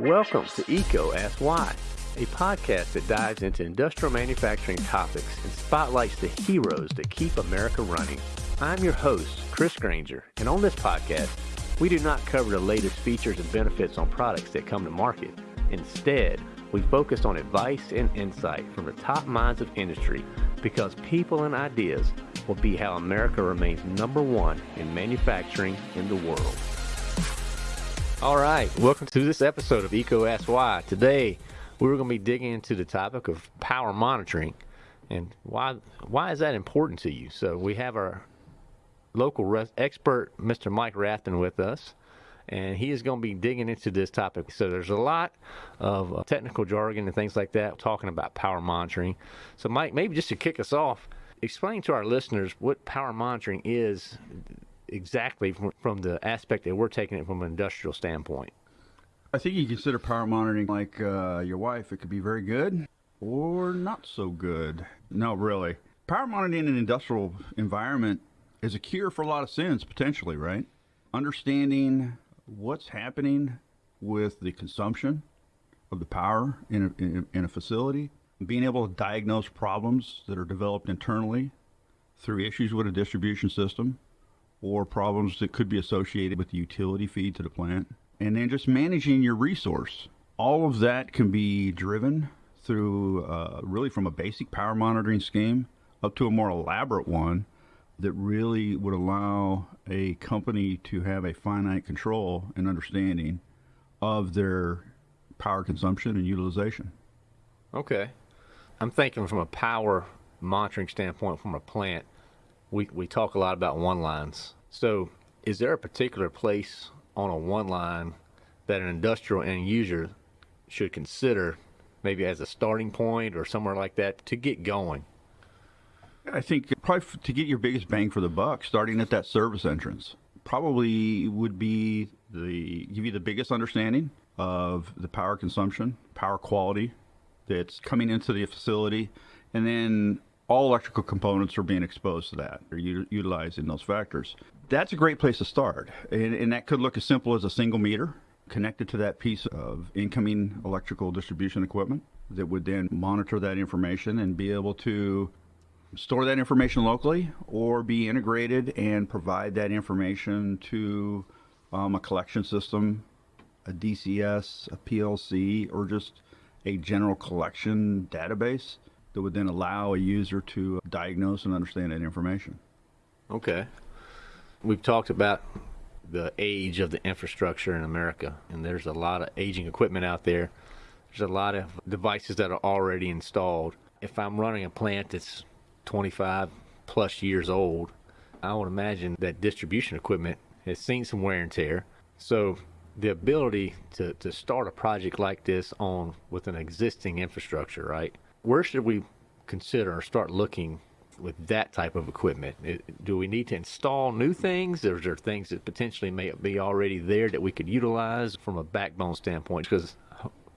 Welcome to EECO Ask Why, a podcast that dives into industrial manufacturing topics and spotlights the heroes that keep America running. I'm your host, Chris Grainger, and on this podcast, we do not cover the latest features and benefits on products that come to market. Instead, we focus on advice and insight from the top minds of industry because people and ideas will be how America remains number one in manufacturing in the world. All right, welcome to this episode of Why. Today, we're going to be digging into the topic of power monitoring and why why is that important to you. So we have our local expert, Mr. Mike Rathton, with us, and he is going to be digging into this topic. So there's a lot of uh, technical jargon and things like that talking about power monitoring. So Mike, maybe just to kick us off, explain to our listeners what power monitoring is exactly from, from the aspect that we're taking it from an industrial standpoint. I think you consider power monitoring like uh, your wife. It could be very good or not so good. No, really. Power monitoring in an industrial environment is a cure for a lot of sins, potentially, right? Understanding what's happening with the consumption of the power in a, in in a facility, being able to diagnose problems that are developed internally through issues with a distribution system, or problems that could be associated with the utility feed to the plant. And then just managing your resource. All of that can be driven through uh, really from a basic power monitoring scheme up to a more elaborate one that really would allow a company to have a finite control and understanding of their power consumption and utilization. Okay. I'm thinking from a power monitoring standpoint from a plant we, we talk a lot about one lines. So, is there a particular place on a one line that an industrial end user should consider, maybe as a starting point or somewhere like that, to get going? I think probably to get your biggest bang for the buck, starting at that service entrance, probably would be the give you the biggest understanding of the power consumption, power quality that's coming into the facility, and then all electrical components are being exposed to that. They're u- utilizing those factors. That's a great place to start. And, and, that could look as simple as a single meter connected to that piece of incoming electrical distribution equipment that would then monitor that information and be able to store that information locally or be integrated and provide that information to um, a collection system, a DCS, a PLC, or just a general collection database that would then allow a user to diagnose and understand that information. Okay. We've talked about the age of the infrastructure in America, and there's a lot of aging equipment out there. There's a lot of devices that are already installed. If I'm running a plant that's 25 plus years old, I would imagine that distribution equipment has seen some wear and tear. So the ability to, to start a project like this on with an existing infrastructure, right? Where should we consider or start looking with that type of equipment? Do we need to install new things? Or is there things that potentially may be already there that we could utilize from a backbone standpoint? Because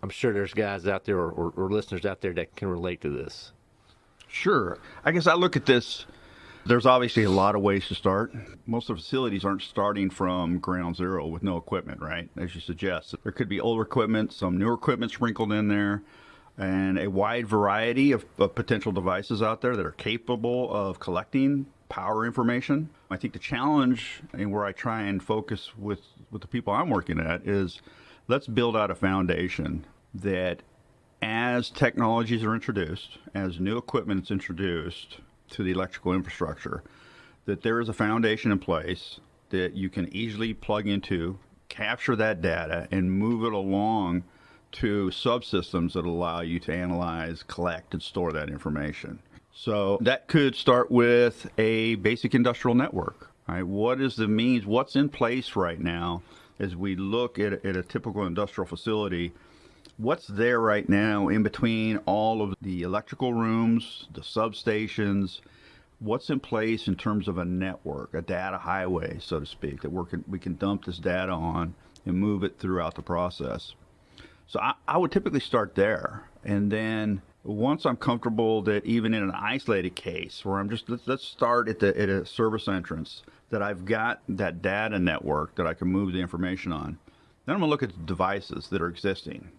I'm sure there's guys out there or, or, or listeners out there that can relate to this. Sure. I guess I look at this. There's obviously a lot of ways to start. Most of the facilities aren't starting from ground zero with no equipment, right? As you suggest. There could be older equipment, some newer equipment sprinkled in there and a wide variety of, of, potential devices out there that are capable of collecting power information. I think the challenge and where I try and focus with, with the people I'm working at is let's build out a foundation that as technologies are introduced, as new equipment is introduced to the electrical infrastructure, that there is a foundation in place that you can easily plug into, capture that data, and move it along to subsystems that allow you to analyze, collect, and store that information. So that could start with a basic industrial network. Right? What is the means? What's in place right now as we look at, at a typical industrial facility? What's there right now in between all of the electrical rooms, the substations? What's in place in terms of a network, a data highway, so to speak, that we can, we can dump this data on and move it throughout the process? So I, I would typically start there. And then once I'm comfortable that even in an isolated case where I'm just, let's, let's start at, the, at a service entrance, that I've got that data network that I can move the information on. Then I'm going to look at the devices that are existing.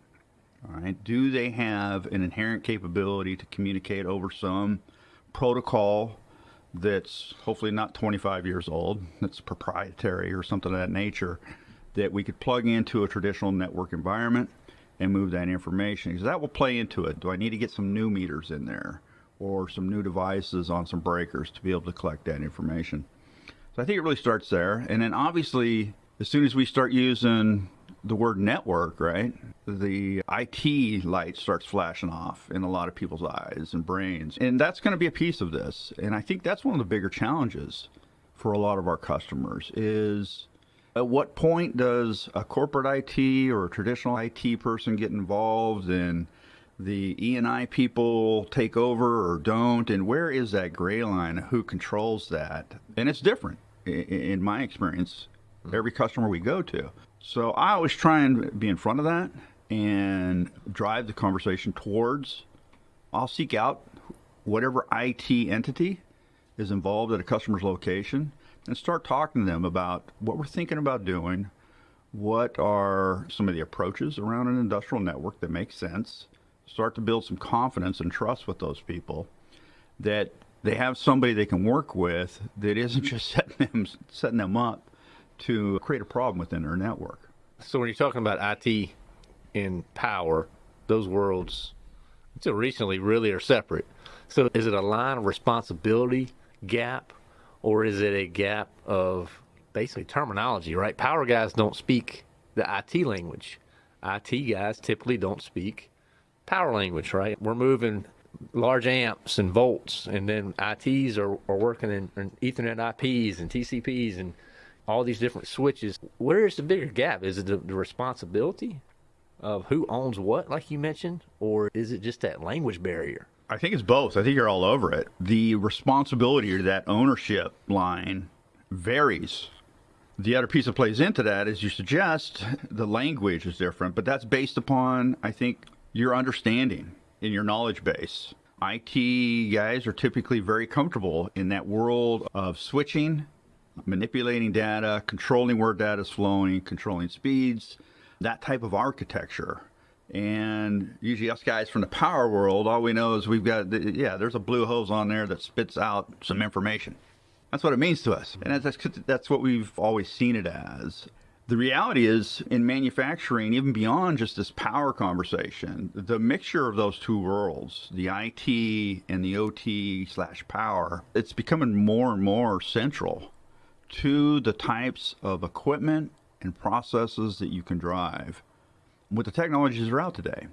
All right. Do they have an inherent capability to communicate over some protocol that's hopefully not 25 years old, that's proprietary or something of that nature, that we could plug into a traditional network environment and move that information? Because that will play into it. Do I need to get some new meters in there or some new devices on some breakers to be able to collect that information? So I think it really starts there. And then obviously, as soon as we start using the word network, right? The IT light starts flashing off in a lot of people's eyes and brains. And that's going to be a piece of this. And I think that's one of the bigger challenges for a lot of our customers is at what point does a corporate IT or a traditional IT person get involved and the E&I people take over or don't? And where is that gray line? Who controls that? And it's different in my experience every customer we go to. So I always try and be in front of that and drive the conversation towards. I'll seek out whatever IT entity is involved at a customer's location and start talking to them about what we're thinking about doing, what are some of the approaches around an industrial network that make sense, start to build some confidence and trust with those people that they have somebody they can work with that isn't just setting them setting them up to create a problem within their network. So when you're talking about IT and power, those worlds until recently really are separate. So is it a line of responsibility gap or is it a gap of basically terminology, right? Power guys don't speak the IT language. IT guys typically don't speak power language, right? We're moving large amps and volts, and then ITs are, are working in, in Ethernet IPs and TCPs and all these different switches. Where is the bigger gap? Is it the, the responsibility of who owns what, like you mentioned, or is it just that language barrier? I think it's both. I think you're all over it. The responsibility or that ownership line varies. The other piece that plays into that, as you suggest, the language is different, but that's based upon, I think, your understanding in your knowledge base. IT guys are typically very comfortable in that world of switching manipulating data, controlling where data is flowing, controlling speeds, that type of architecture. And usually, us guys from the power world, all we know is we've got, yeah, there's a blue hose on there that spits out some information. That's what it means to us. And that's, that's what we've always seen it as. The reality is, in manufacturing, even beyond just this power conversation, the mixture of those two worlds, the IT and the OT slash power, it's becoming more and more central to the types of equipment and processes that you can drive with the technologies that are out today.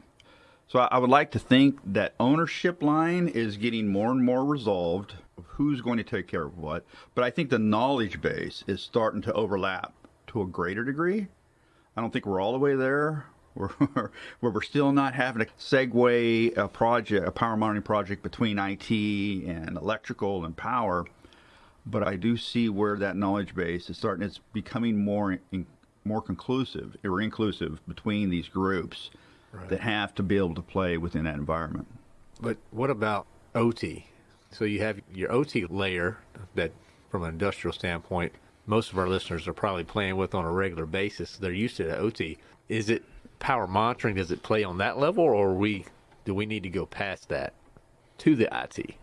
So I would like to think that ownership line is getting more and more resolved of who's going to take care of what. But I think the knowledge base is starting to overlap to a greater degree. I don't think we're all the way there. Where, where we're still not having to segue a project, a power monitoring project between IT and electrical and power but I do see where that knowledge base is starting. It's becoming more in, more conclusive or inclusive between these groups right. that have to be able to play within that environment. But what about OT? So you have your OT layer that, from an industrial standpoint, most of our listeners are probably playing with on a regular basis. They're used to the OT. Is it power monitoring? Does it play on that level, or we do we need to go past that to the IT?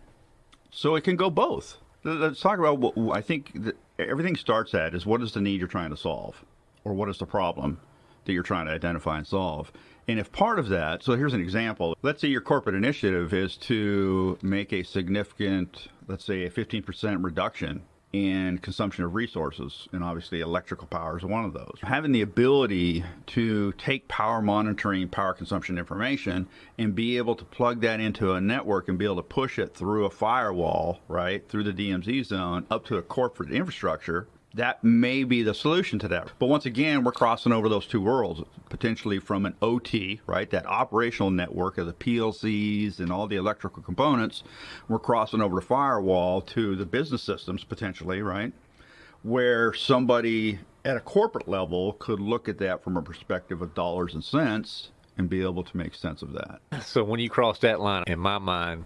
So it can go both. Let's talk about what I think everything starts at is what is the need you're trying to solve, or what is the problem that you're trying to identify and solve. And if part of that, so here's an example. Let's say your corporate initiative is to make a significant, let's say a 15% reduction in consumption of resources, and obviously electrical power is one of those. Having the ability to take power monitoring, power consumption information, and be able to plug that into a network and be able to push it through a firewall, right, through the DMZ zone up to a corporate infrastructure that may be the solution to that. But once again, we're crossing over those two worlds, potentially from an OT, right, that operational network of the PLCs and all the electrical components. We're crossing over the firewall to the business systems, potentially, right, where somebody at a corporate level could look at that from a perspective of dollars and cents and be able to make sense of that. So when you cross that line, in my mind,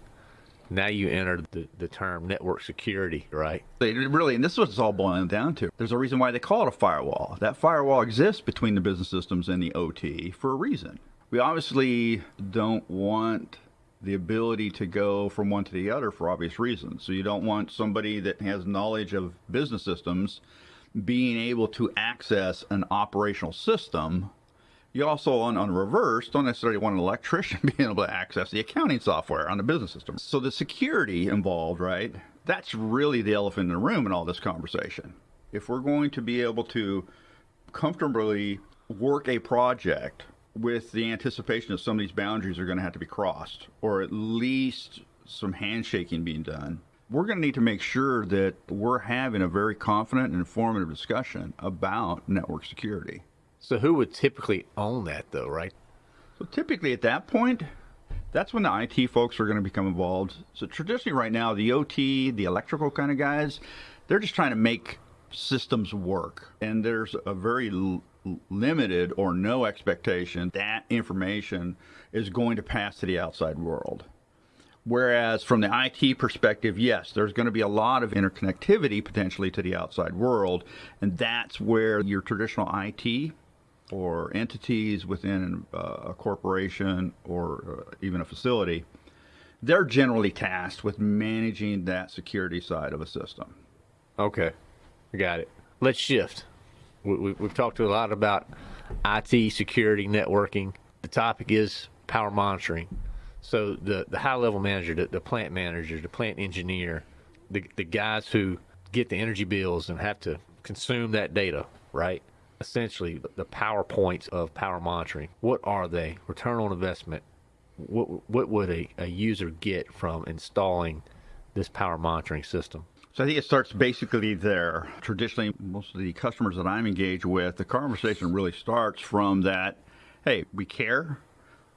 Now you enter the, the term network security, right? They really, and this is what it's all boiling down to. There's a reason why they call it a firewall. That firewall exists between the business systems and the OT for a reason. We obviously don't want the ability to go from one to the other for obvious reasons. So you don't want somebody that has knowledge of business systems being able to access an operational system. You also, on, on reverse, don't necessarily want an electrician being able to access the accounting software on the business system. So the security involved, right? That's really the elephant in the room in all this conversation. If we're going to be able to comfortably work a project with the anticipation that some of these boundaries are going to have to be crossed, or at least some handshaking being done, we're going to need to make sure that we're having a very confident and informative discussion about network security. So, who would typically own that, though, right? So, typically at that point, that's when the IT folks are going to become involved. So, traditionally, right now, the OT, the electrical kind of guys, they're just trying to make systems work. And there's a very limited or no expectation that information is going to pass to the outside world. Whereas from the IT perspective, yes, there's going to be a lot of interconnectivity potentially to the outside world, and that's where your traditional IT or entities within uh, a corporation or uh, even a facility, they're generally tasked with managing that security side of a system. Okay, I got it. Let's shift we, have talked a lot about IT security networking. The topic is power monitoring. So the, the high level manager, the, the plant manager, the plant engineer, the, the guys who get the energy bills and have to consume that data, right? Essentially, the power points of power monitoring. What are they? Return on investment. What, what would a, a user get from installing this power monitoring system? So I think it starts basically there. Traditionally, most of the customers that I'm engaged with, the conversation really starts from that hey, we care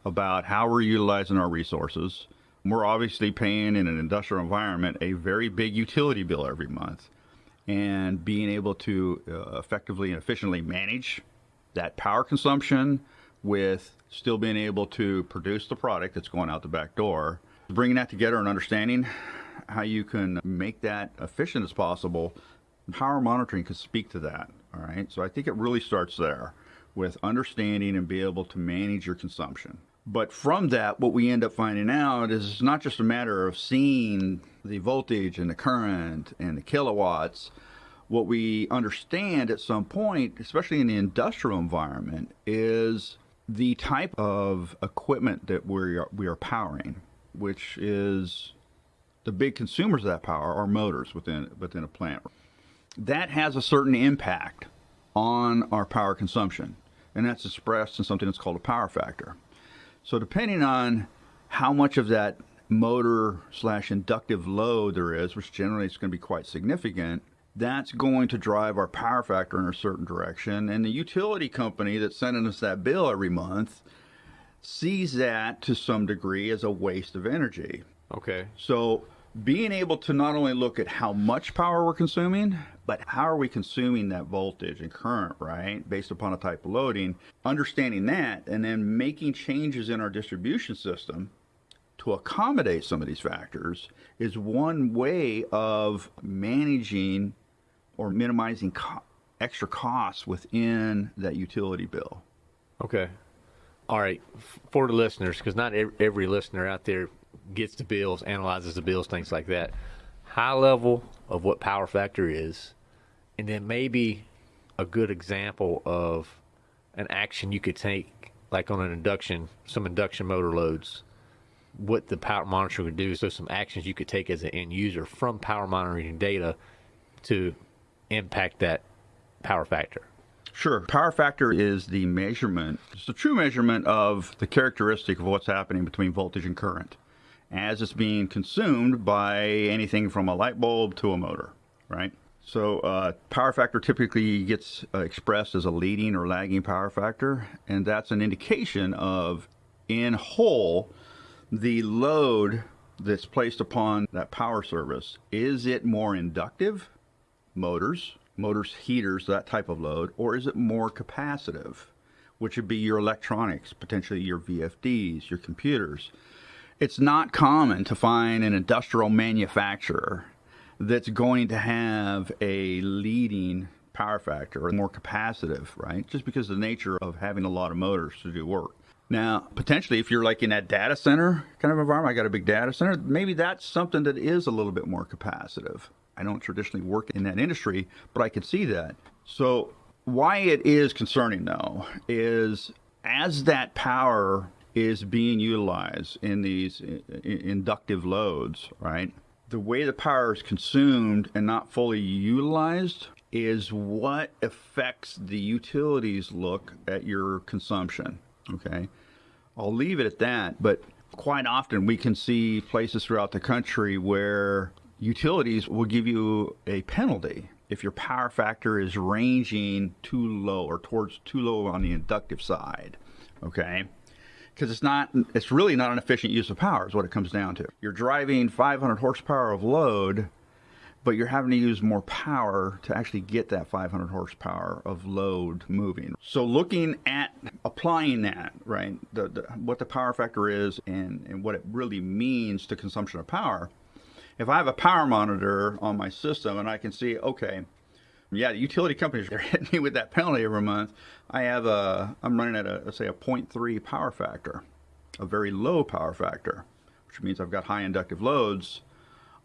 about how we're utilizing our resources. We're obviously paying in an industrial environment a very big utility bill every month. And being able to uh, effectively and efficiently manage that power consumption with still being able to produce the product that's going out the back door, bringing that together and understanding how you can make that efficient as possible. Power monitoring can speak to that. All right. So I think it really starts there with understanding and be able to manage your consumption. But from that, what we end up finding out is it's not just a matter of seeing the voltage and the current and the kilowatts. What we understand at some point, especially in the industrial environment, is the type of equipment that we are, we are powering, which is the big consumers of that power are motors within within a plant. That has a certain impact on our power consumption, and that's expressed in something that's called a power factor. So depending on how much of that motor slash inductive load there is, which generally is going to be quite significant, that's going to drive our power factor in a certain direction. And the utility company that's sending us that bill every month sees that to some degree as a waste of energy. Okay. So being able to not only look at how much power we're consuming, but how are we consuming that voltage and current, right? Based upon a type of loading, understanding that, and then making changes in our distribution system to accommodate some of these factors is one way of managing or minimizing co- extra costs within that utility bill. Okay. All right. For the listeners, because not every, every listener out there gets the bills, analyzes the bills, things like that. High level of what power factor is, and then maybe a good example of an action you could take, like on an induction, some induction motor loads, what the power monitor would do. So some actions you could take as an end user from power monitoring data to impact that power factor. Sure. Power factor is the measurement, it's the true measurement of the characteristic of what's happening between voltage and current as it's being consumed by anything from a light bulb to a motor, right? So uh, power factor typically gets uh, expressed as a leading or lagging power factor, and that's an indication of, in whole, the load that's placed upon that power service. Is it more inductive, motors, motors, heaters, that type of load, or is it more capacitive, which would be your electronics, potentially your VFDs, your computers? It's not common to find an industrial manufacturer that's going to have a leading power factor or more capacitive, right? Just because of the nature of having a lot of motors to do work. Now, potentially, if you're like in that data center kind of environment, I got a big data center, maybe that's something that is a little bit more capacitive. I don't traditionally work in that industry, but I can see that. So, why it is concerning though is as that power is being utilized in these inductive loads, right? The way the power is consumed and not fully utilized is what affects the utilities look at your consumption. Okay. I'll leave it at that, but quite often we can see places throughout the country where utilities will give you a penalty if your power factor is ranging too low or towards too low on the inductive side. Okay because it's not it's really not an efficient use of power is what it comes down to. You're driving 500 horsepower of load but you're having to use more power to actually get that 500 horsepower of load moving. So looking at applying that right the, the, what the power factor is and, and what it really means to consumption of power if i have a power monitor on my system and i can see okay yeah, the utility companies are hitting me with that penalty every month. I have a, I'm running at a, let's say a 0.3 power factor, a very low power factor, which means I've got high inductive loads.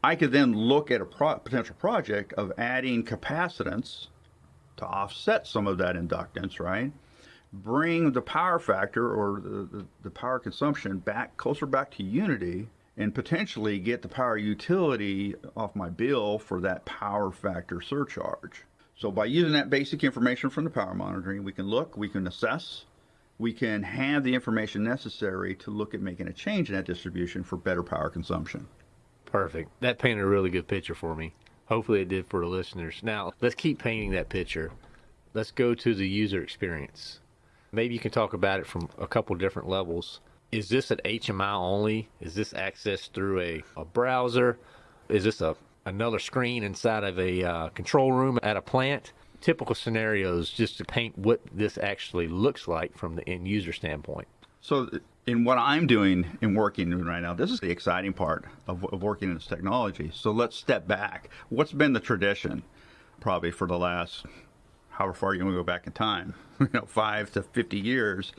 I could then look at a pro- potential project of adding capacitance to offset some of that inductance, right? Bring the power factor or the, the, the power consumption back closer back to unity and potentially get the power utility off my bill for that power factor surcharge. So by using that basic information from the power monitoring, we can look, we can assess, we can have the information necessary to look at making a change in that distribution for better power consumption. Perfect. That painted a really good picture for me. Hopefully it did for the listeners. Now, let's keep painting that picture. Let's go to the user experience. Maybe you can talk about it from a couple different levels. Is this an HMI only? Is this accessed through a, a browser? Is this a another screen inside of a uh, control room at a plant. Typical scenarios just to paint what this actually looks like from the end user standpoint. So, in what I'm doing and working right now, this is the exciting part of, of working in this technology. So, let's step back. What's been the tradition, probably for the last however far you want to go back in time, you know, five to 50 years,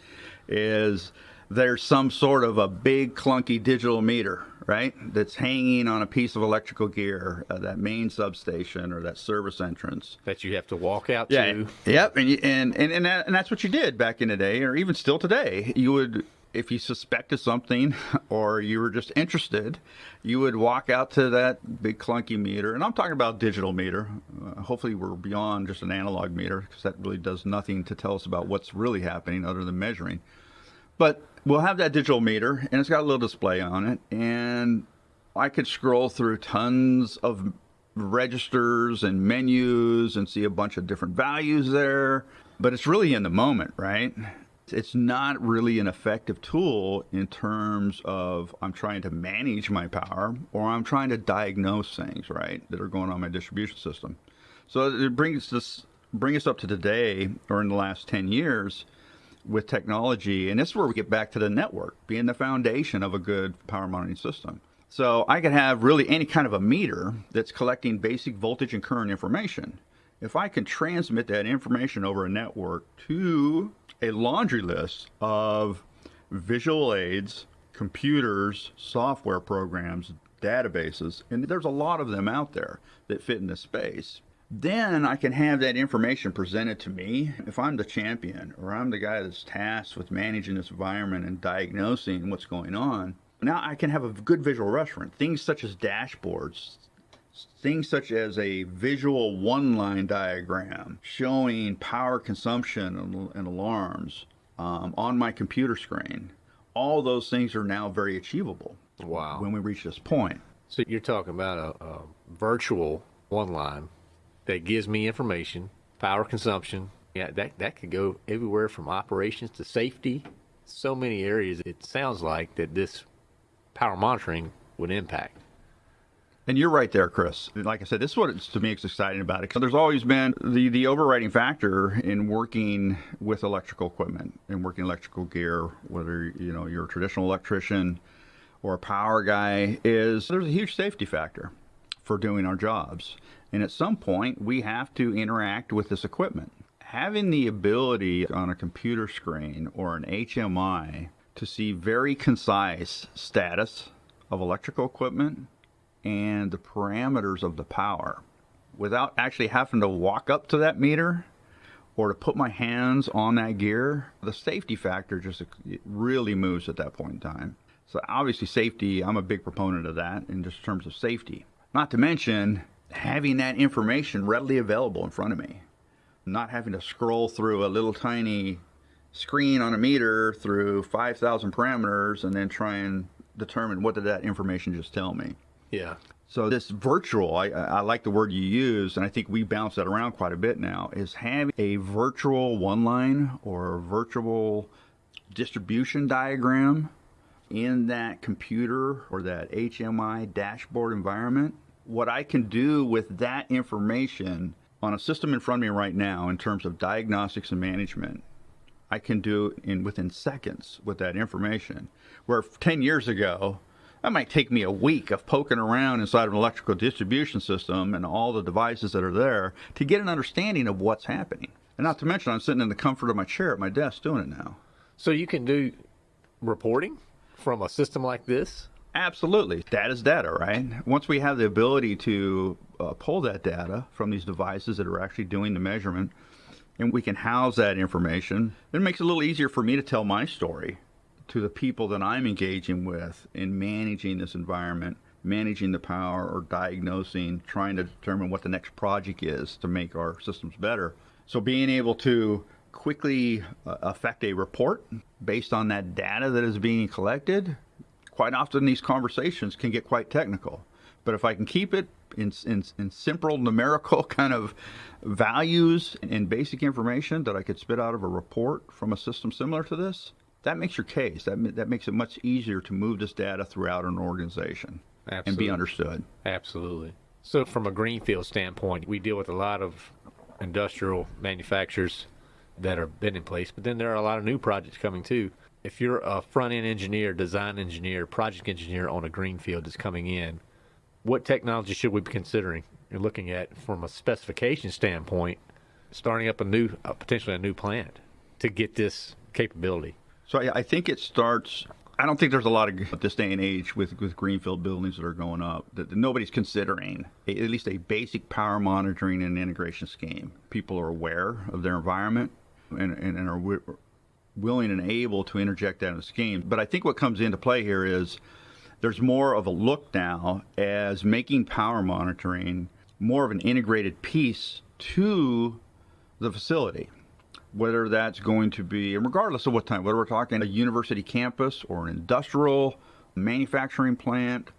is there's some sort of a big clunky digital meter, right? That's hanging on a piece of electrical gear, uh, that main substation or that service entrance that you have to walk out yeah. to. Yep, and you, and and and, that, and that's what you did back in the day, or even still today. You would if you suspected something or you were just interested, you would walk out to that big clunky meter. And I'm talking about digital meter. Uh, hopefully, we're beyond just an analog meter because that really does nothing to tell us about what's really happening other than measuring. But we'll have that digital meter, and it's got a little display on it, and I could scroll through tons of registers and menus and see a bunch of different values there. But it's really in the moment, right? It's not really an effective tool in terms of I'm trying to manage my power or I'm trying to diagnose things, right, that are going on my distribution system. So it brings us bring us up to today or in the last 10 years with technology, and this is where we get back to the network being the foundation of a good power monitoring system. So I could have really any kind of a meter that's collecting basic voltage and current information. If I can transmit that information over a network to a laundry list of visual aids, computers, software programs, databases, and there's a lot of them out there that fit in this space then I can have that information presented to me. If I'm the champion or I'm the guy that's tasked with managing this environment and diagnosing what's going on, now I can have a good visual reference. Things such as dashboards, things such as a visual one line diagram showing power consumption and, alarms um, on my computer screen. All those things are now very achievable. Wow. When we reach this point. So you're talking about a, a virtual one line that gives me information, power consumption. Yeah, that, that could go everywhere from operations to safety. So many areas it sounds like that this power monitoring would impact. And you're right there, Chris. Like I said, this is what to me is exciting about it. There's always been the, the overriding factor in working with electrical equipment and working electrical gear, whether you know you're a traditional electrician or a power guy is there's a huge safety factor for doing our jobs. And at some point, we have to interact with this equipment. Having the ability on a computer screen or an HMI to see very concise status of electrical equipment and the parameters of the power without actually having to walk up to that meter or to put my hands on that gear, the safety factor just really moves at that point in time. So obviously safety, I'm a big proponent of that in just terms of safety. Not to mention having that information readily available in front of me. Not having to scroll through a little tiny screen on a meter through 5,000 parameters and then try and determine what did that information just tell me. Yeah. So this virtual, I, I like the word you use, and I think we bounce that around quite a bit now, is having a virtual one line or a virtual distribution diagram in that computer or that HMI dashboard environment. What I can do with that information on a system in front of me right now in terms of diagnostics and management, I can do in within seconds with that information. Where 10 years ago, that might take me a week of poking around inside of an electrical distribution system and all the devices that are there to get an understanding of what's happening. And not to mention, I'm sitting in the comfort of my chair at my desk doing it now. So you can do reporting from a system like this? Absolutely. Data's data, right? Once we have the ability to uh, pull that data from these devices that are actually doing the measurement, and we can house that information, it makes it a little easier for me to tell my story to the people that I'm engaging with in managing this environment, managing the power or diagnosing, trying to determine what the next project is to make our systems better. So being able to quickly uh, affect a report based on that data that is being collected, quite often these conversations can get quite technical. But if I can keep it in, in, in simple numerical kind of values and basic information that I could spit out of a report from a system similar to this, that makes your case. That that makes it much easier to move this data throughout an organization Absolutely. and be understood. Absolutely. So, from a greenfield standpoint, we deal with a lot of industrial manufacturers that have been in place, but then there are a lot of new projects coming too. If you're a front end engineer, design engineer, project engineer on a greenfield that's coming in, what technology should we be considering? You're looking at from a specification standpoint, starting up a new, uh, potentially a new plant to get this capability. So I, I think it starts. I don't think there's a lot of this day and age with, with greenfield buildings that are going up that, nobody's considering a, at least a basic power monitoring and integration scheme. People are aware of their environment and, and, and are willing and able to interject that in the scheme. But I think what comes into play here is there's more of a look now as making power monitoring more of an integrated piece to the facility whether that's going to be, and regardless of what time, whether we're talking a university campus or an industrial manufacturing plant,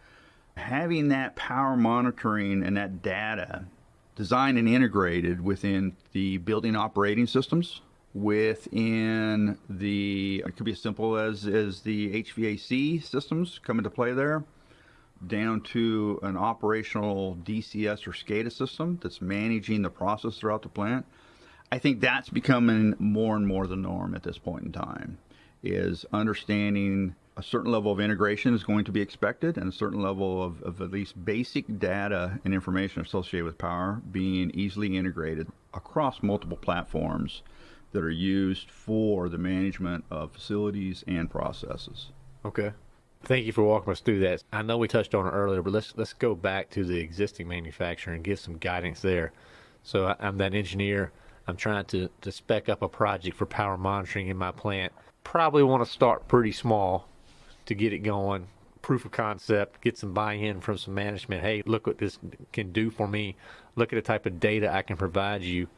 having that power monitoring and that data designed and integrated within the building operating systems, within the, it could be as simple as, as the HVAC systems come into play there, down to an operational DCS or SCADA system that's managing the process throughout the plant I think that's becoming more and more the norm at this point in time. Is understanding a certain level of integration is going to be expected, and a certain level of, of at least basic data and information associated with power being easily integrated across multiple platforms that are used for the management of facilities and processes. Okay. Thank you for walking us through that. I know we touched on it earlier, but let's let's go back to the existing manufacturer and give some guidance there. So I'm that engineer. I'm trying to, to spec up a project for power monitoring in my plant. Probably want to start pretty small to get it going. Proof of concept, get some buy in from some management. Hey, look what this can do for me. Look at the type of data I can provide you.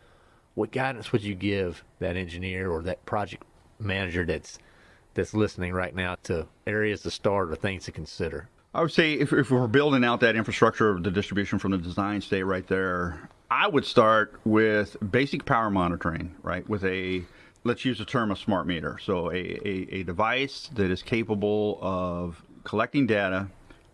What guidance would you give that engineer or that project manager that's that's listening right now to areas to start or things to consider? I would say if, if we're building out that infrastructure of the distribution from the design state right there, I would start with basic power monitoring, right? With a, let's use the term a smart meter. So a, a, a device that is capable of collecting data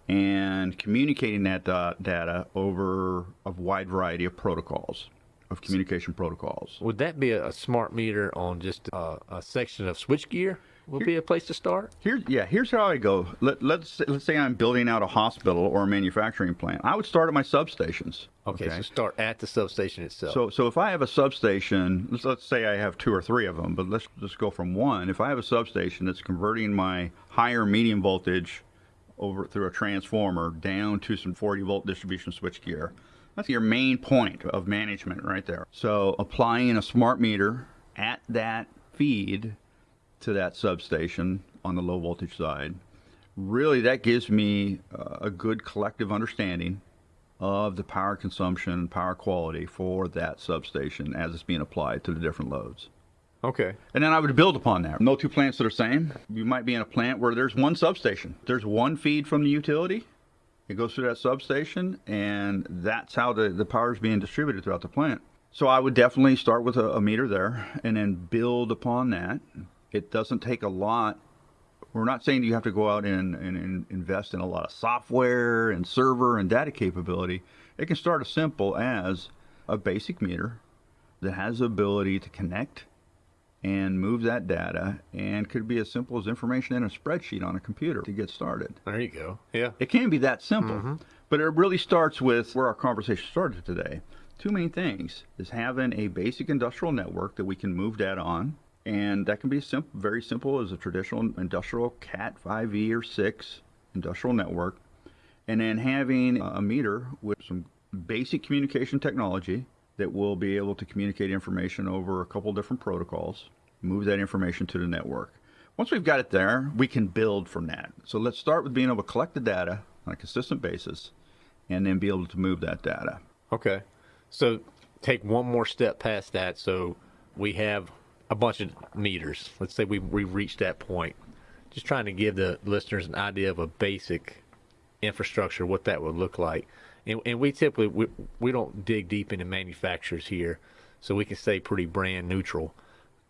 and communicating that uh, data over a wide variety of protocols, of communication protocols. Would that be a smart meter on just a, a section of switchgear? would be a place to start. Here, yeah, here's how I go. Let, let's let's say I'm building out a hospital or a manufacturing plant. I would start at my substations. Okay, so start at the substation itself. So, so if I have a substation, let's, let's say I have two or three of them, but let's just go from one. If I have a substation that's converting my higher medium voltage over through a transformer down to some 40 volt distribution switchgear, that's your main point of management right there. So, applying a smart meter at that feed to that substation on the low voltage side, really that gives me uh, a good collective understanding of the power consumption, and power quality for that substation as it's being applied to the different loads. Okay. And then I would build upon that. No two plants are the same. You might be in a plant where there's one substation. There's one feed from the utility. It goes through that substation, and that's how the, the power is being distributed throughout the plant. So I would definitely start with a, a meter there and then build upon that. It doesn't take a lot we're not saying you have to go out and, and, and, invest in a lot of software and server and data capability. It can start as simple as a basic meter that has the ability to connect and move that data and could be as simple as information in a spreadsheet on a computer to get started. There you go. Yeah. It can be that simple. Mm-hmm. But it really starts with where our conversation started today. Two main things is having a basic industrial network that we can move data on and that can be simple, very simple as a traditional industrial Cat 5e or 6 industrial network, and then having a meter with some basic communication technology that will be able to communicate information over a couple different protocols, move that information to the network. Once we've got it there, we can build from that. So let's start with being able to collect the data on a consistent basis and then be able to move that data. Okay. So take one more step past that. So we have a bunch of meters. Let's say we we reached that point. Just trying to give the listeners an idea of a basic infrastructure, what that would look like. And, and we typically we, we don't dig deep into manufacturers here, so we can stay pretty brand neutral.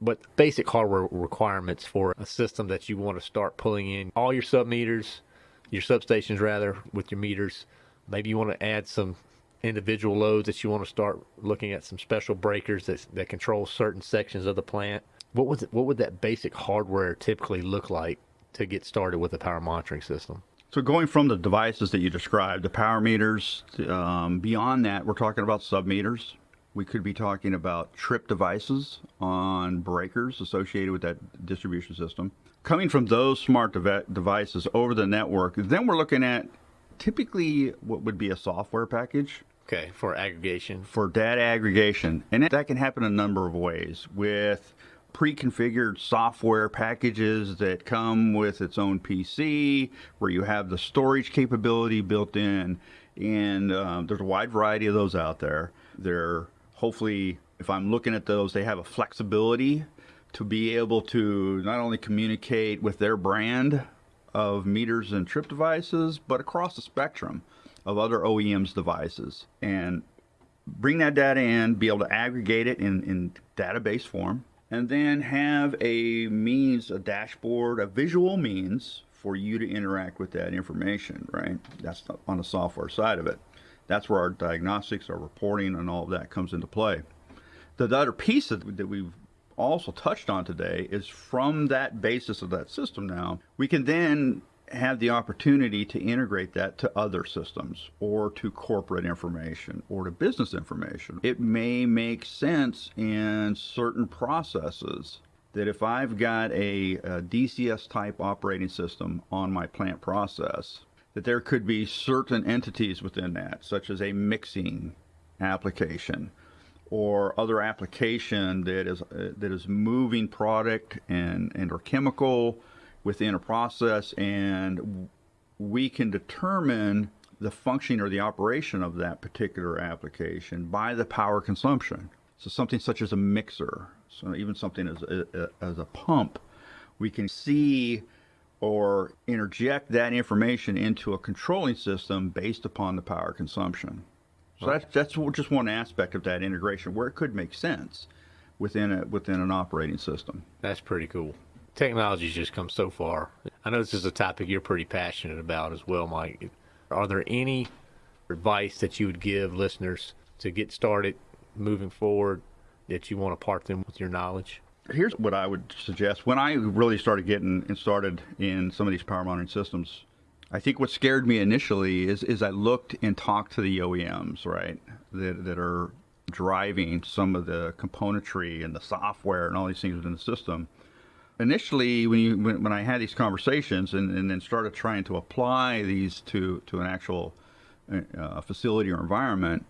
But basic hardware requirements for a system that you want to start pulling in all your sub meters, your substations rather, with your meters. Maybe you want to add some individual loads that you want to start looking at some special breakers that, that control certain sections of the plant. What was it, what would that basic hardware typically look like to get started with a power monitoring system? So going from the devices that you described, the power meters, um, beyond that, we're talking about sub meters. We could be talking about trip devices on breakers associated with that distribution system. Coming from those smart de- devices over the network, then we're looking at typically what would be a software package. Okay, for aggregation. For data aggregation. And that can happen a number of ways with pre-configured software packages that come with its own PC, where you have the storage capability built in, and um, there's a wide variety of those out there. They're hopefully, if I'm looking at those, they have a flexibility to be able to not only communicate with their brand of meters and trip devices, but across the spectrum of other OEMs devices. And bring that data in, be able to aggregate it in, in database form, and then have a means, a dashboard, a visual means for you to interact with that information, right? That's on the software side of it. That's where our diagnostics, our reporting, and all of that comes into play. The, the other piece that, that we've also touched on today is from that basis of that system now, we can then have the opportunity to integrate that to other systems or to corporate information or to business information. It may make sense in certain processes that if I've got a, a, DCS type operating system on my plant process, that there could be certain entities within that, such as a mixing application or other application that is uh, that is moving product and and or chemical within a process and we can determine the functioning or the operation of that particular application by the power consumption so something such as a mixer so even something as a, as a pump we can see or interject that information into a controlling system based upon the power consumption so that's that's just one aspect of that integration where it could make sense within a within an operating system. That's pretty cool. Technology's just come so far. I know this is a topic you're pretty passionate about as well, Mike. Are there any advice that you would give listeners to get started moving forward that you want to part them with your knowledge? Here's what I would suggest. When I really started getting and started in some of these power monitoring systems, I think what scared me initially is is I looked and talked to the OEMs, right, that, that are driving some of the componentry and the software and all these things within the system. Initially, when you when, when I had these conversations and, and then started trying to apply these to to an actual uh, facility or environment,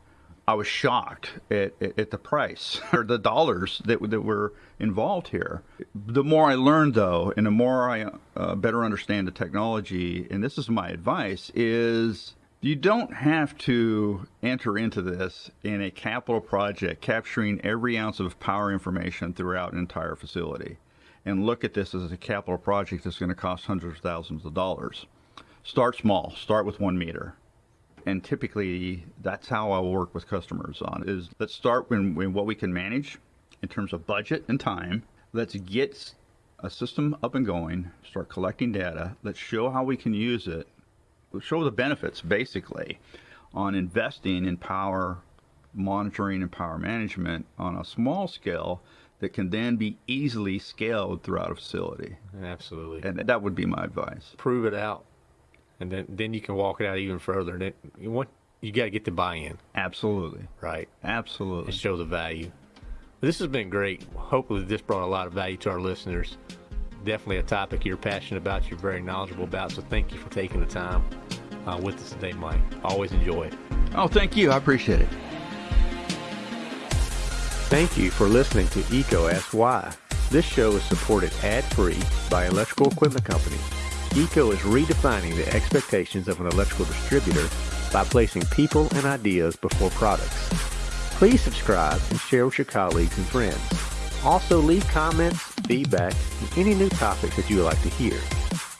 I was shocked at, at, at, the price or the dollars that, that were involved here. The more I learned, though, and the more I uh, better understand the technology, and this is my advice, is you don't have to enter into this in a capital project capturing every ounce of power information throughout an entire facility and look at this as a capital project that's going to cost hundreds of thousands of dollars. Start small, start with one meter and typically that's how I will work with customers on is let's start when what we can manage in terms of budget and time. Let's get a system up and going, start collecting data. Let's show how we can use it. show the benefits basically on investing in power monitoring and power management on a small scale that can then be easily scaled throughout a facility. Absolutely. And that would be my advice. Prove it out and then then you can walk it out even further. And then you want you got to get the buy-in. Absolutely. Right. Absolutely. And show the value. This has been great. Hopefully, this brought a lot of value to our listeners. Definitely a topic you're passionate about, you're very knowledgeable about. So thank you for taking the time uh, with us today, Mike. Always enjoy it. Oh, thank you. I appreciate it. Thank you for listening to EECO Ask Why. This show is supported ad-free by Electrical Equipment Company. EECO is redefining the expectations of an electrical distributor by placing people and ideas before products. Please subscribe and share with your colleagues and friends. Also leave comments, feedback, and any new topics that you would like to hear.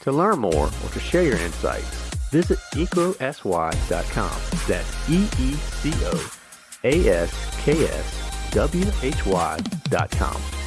To learn more or to share your insights, visit eecoaskwhy.com. That's E-E-C-O-A-S-K-S-W-H-Y.com.